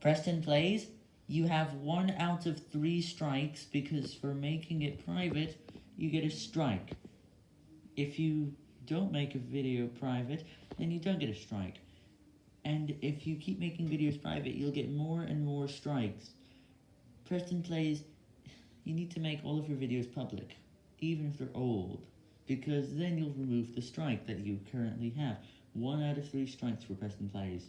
Preston Plays, you have one out of three strikes because for making it private, you get a strike. If you don't make a video private, then you don't get a strike. And if you keep making videos private, you'll get more and more strikes. Preston Plays, you need to make all of your videos public, even if they're old, because then you'll remove the strike that you currently have. One out of three strikes for Preston Plays.